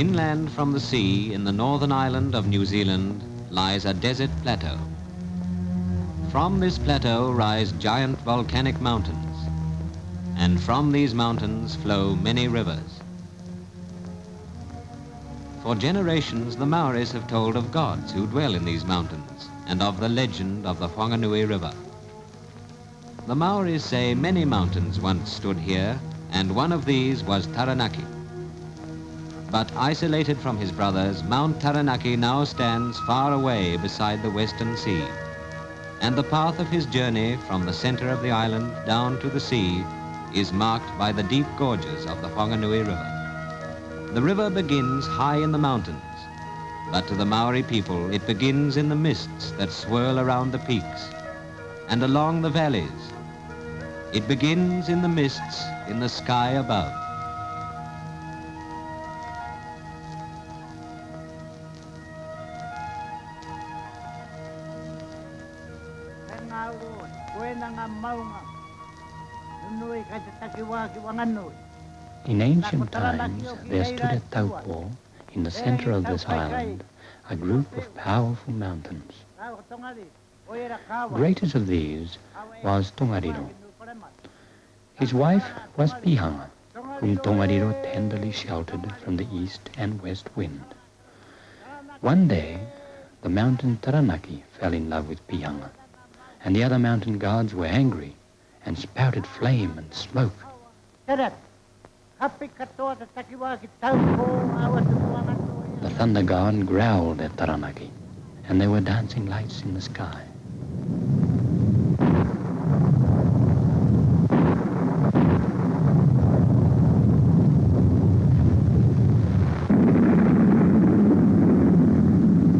Inland from the sea in the northern island of New Zealand lies a desert plateau. From this plateau rise giant volcanic mountains, and from these mountains flow many rivers. For generations, the Maoris have told of gods who dwell in these mountains and of the legend of the Whanganui River. The Maoris say many mountains once stood here, and one of these was Taranaki. But isolated from his brothers, Mount Taranaki now stands far away beside the western sea. And the path of his journey from the center of the island down to the sea is marked by the deep gorges of the Whanganui River. The river begins high in the mountains, but to the Maori people it begins in the mists that swirl around the peaks and along the valleys. It begins in the mists in the sky above. In ancient times, there stood at Taupo, in the center of this island, a group of powerful mountains. Greatest of these was Tongariro. His wife was Pihanga, whom Tongariro tenderly sheltered from the east and west wind. One day, the mountain Taranaki fell in love with Pihanga, and the other mountain gods were angry and spouted flame and smoke. The thunder god growled at Taranaki, and there were dancing lights in the sky.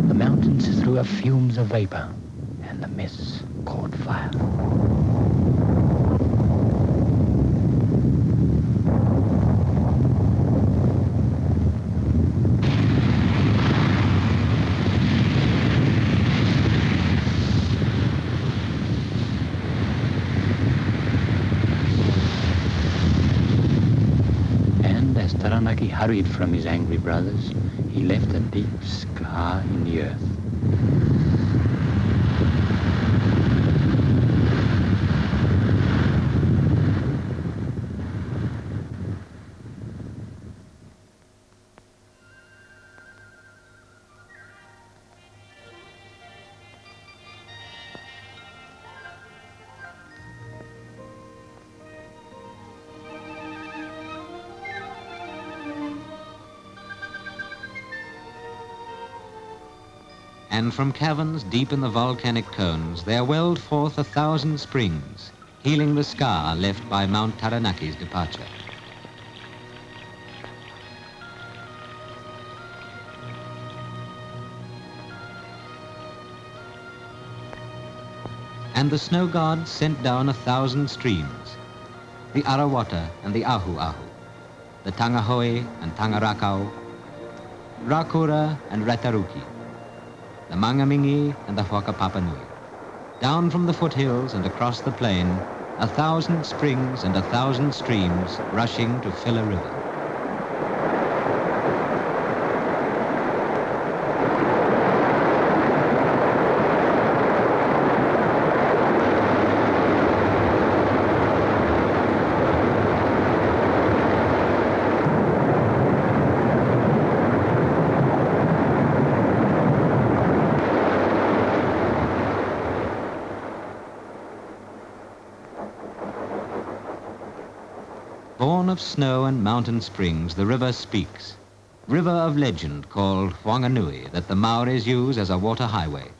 The mountains threw up fumes of vapor, and the mists caught fire. And as Taranaki hurried from his angry brothers, he left a deep scar in the earth. And from caverns deep in the volcanic cones, there welled forth a thousand springs, healing the scar left by Mount Taranaki's departure. And the snow god sent down a thousand streams, the Arawata and the Ahu Ahu, the Tangahoe and Tangarakau, Rakura and Rataruki, the Mangamingi and the Whakapapanui. Down from the foothills and across the plain, a thousand springs and a thousand streams rushing to fill a river. Of snow and mountain springs, the river speaks. River of legend called Whanganui that the Maoris use as a water highway.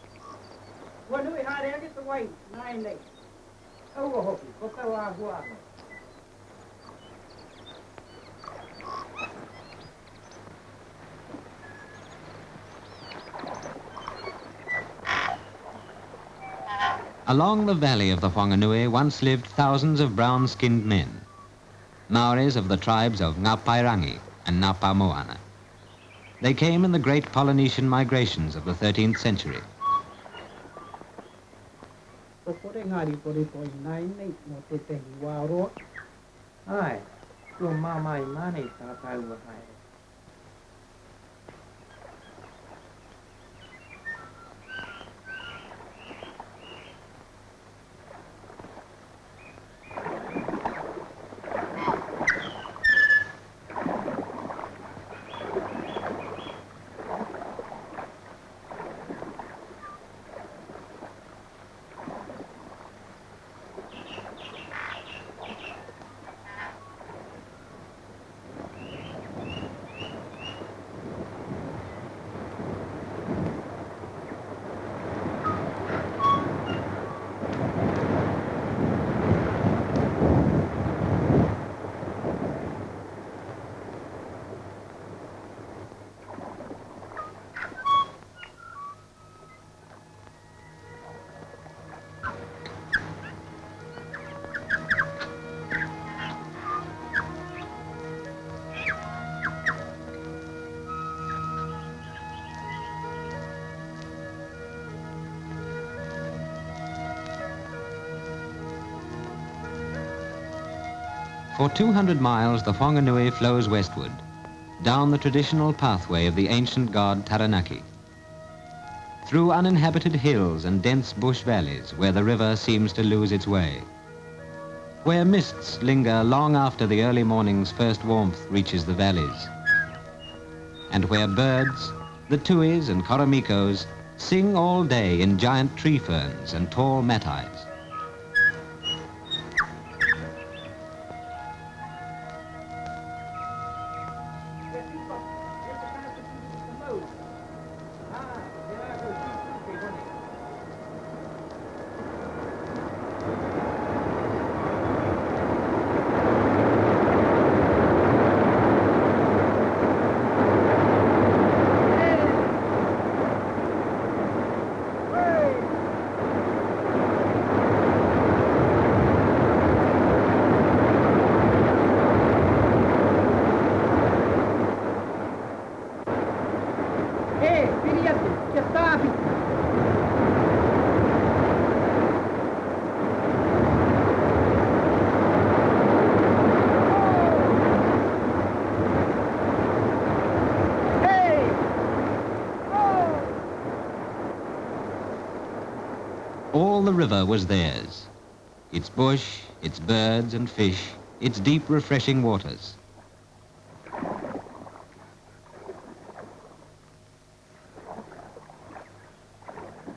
Along the valley of the Whanganui once lived thousands of brown-skinned men. Maoris of the tribes of Ngapairangi and Ngapa Moana. They came in the great Polynesian migrations of the 13th century. For 200 miles, the Whanganui flows westward, down the traditional pathway of the ancient god Taranaki. Through uninhabited hills and dense bush valleys where the river seems to lose its way. Where mists linger long after the early morning's first warmth reaches the valleys. And where birds, the tuis and koromikos, sing all day in giant tree ferns and tall matais. All the river was theirs. Its bush, its birds and fish, its deep refreshing waters.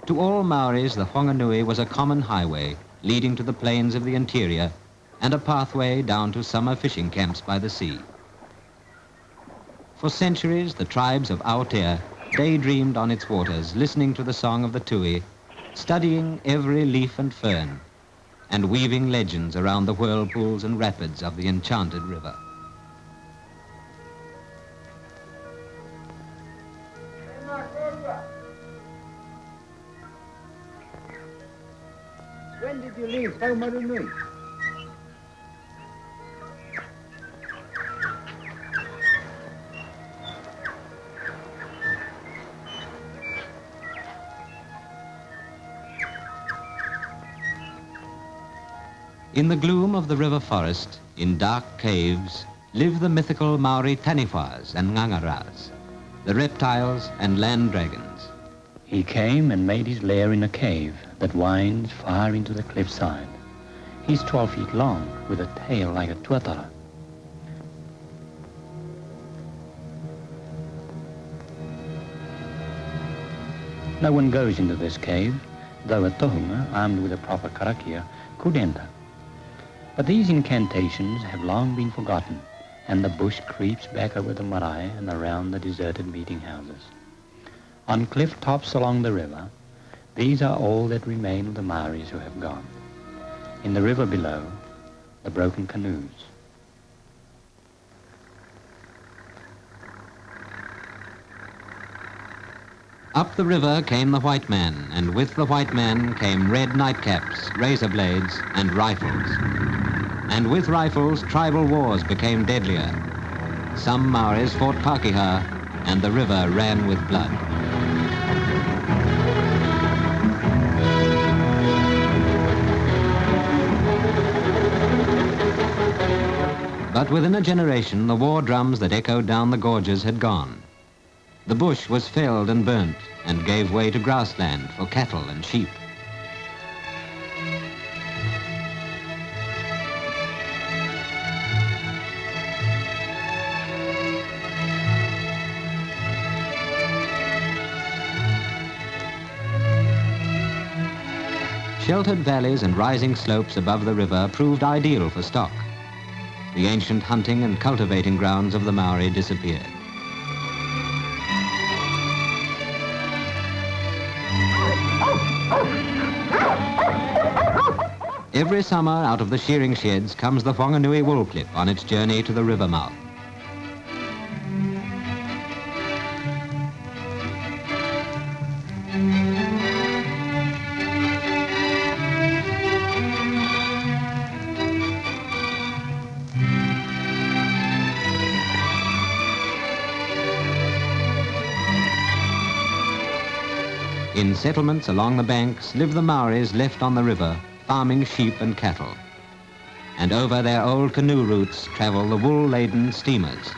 To all Maoris, the Whanganui was a common highway leading to the plains of the interior and a pathway down to summer fishing camps by the sea. For centuries, the tribes of Aotea daydreamed on its waters, listening to the song of the Tui, studying every leaf and fern, and weaving legends around the whirlpools and rapids of the enchanted river. Did you leave Taumarunui? In the gloom of the river forest, in dark caves, live the mythical Maori Taniwhas and Ngangaras, the reptiles and land dragons. He came and made his lair in a cave that winds far into the cliffside. He's 12 feet long, with a tail like a tuatara. No one goes into this cave, though a tohunga, armed with a proper karakia, could enter. But these incantations have long been forgotten, and the bush creeps back over the marae and around the deserted meeting houses. On cliff tops along the river, these are all that remain of the Maoris who have gone. In the river below, the broken canoes. Up the river came the white man, and with the white man came red nightcaps, razor blades, and rifles. And with rifles, tribal wars became deadlier. Some Maoris fought Pakeha, and the river ran with blood. But within a generation, the war drums that echoed down the gorges had gone. The bush was felled and burnt and gave way to grassland for cattle and sheep. Sheltered valleys and rising slopes above the river proved ideal for stock. The ancient hunting and cultivating grounds of the Maori disappeared. Every summer out of the shearing sheds comes the Whanganui wool clip on its journey to the river mouth. In settlements along the banks live the Maoris left on the river, farming sheep and cattle. and over their old canoe routes travel the wool-laden steamers.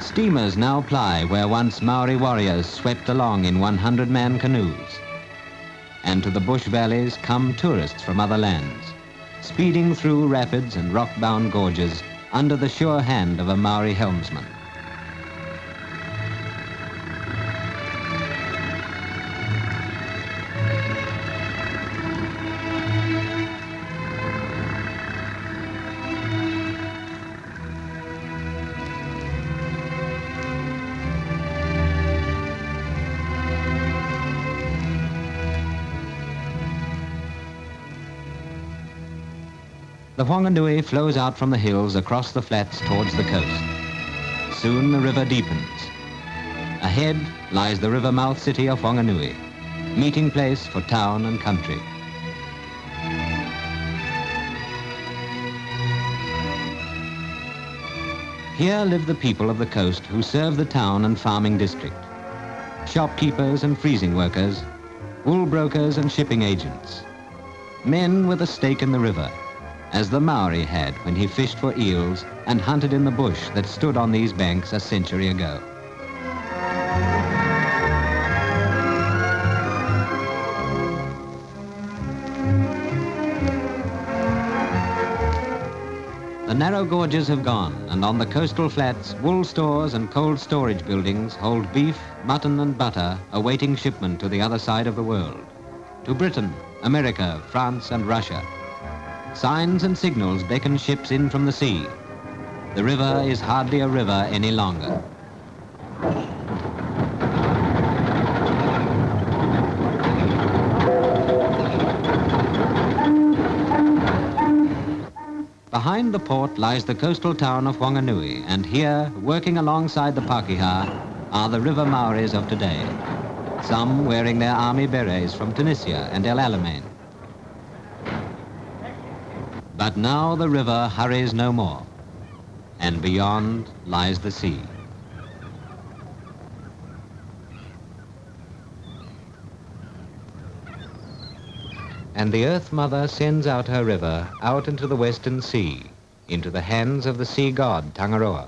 Steamers now ply where once Maori warriors swept along in 100-man canoes. And to the bush valleys come tourists from other lands, speeding through rapids and rock-bound gorges under the sure hand of a Maori helmsman. The Whanganui flows out from the hills across the flats towards the coast. Soon the river deepens. Ahead lies the river mouth city of Whanganui, meeting place for town and country. Here live the people of the coast who serve the town and farming district. Shopkeepers and freezing workers, wool brokers and shipping agents. Men with a stake in the river, as the Maori had when he fished for eels and hunted in the bush that stood on these banks a century ago. The narrow gorges have gone, and on the coastal flats, wool stores and cold storage buildings hold beef, mutton and butter awaiting shipment to the other side of the world. To Britain, America, France and Russia. Signs and signals beckon ships in from the sea. The river is hardly a river any longer. Behind the port lies the coastal town of Whanganui, and here, working alongside the Pakeha, are the river Maoris of today. Some wearing their army berets from Tunisia and El Alamein. But now the river hurries no more, and beyond lies the sea. And the Earth Mother sends out her river out into the western sea, into the hands of the sea god Tangaroa.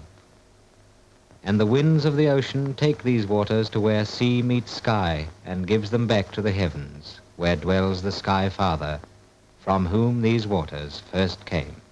And the winds of the ocean take these waters to where sea meets sky and gives them back to the heavens, where dwells the Sky Father, from whom these waters first came.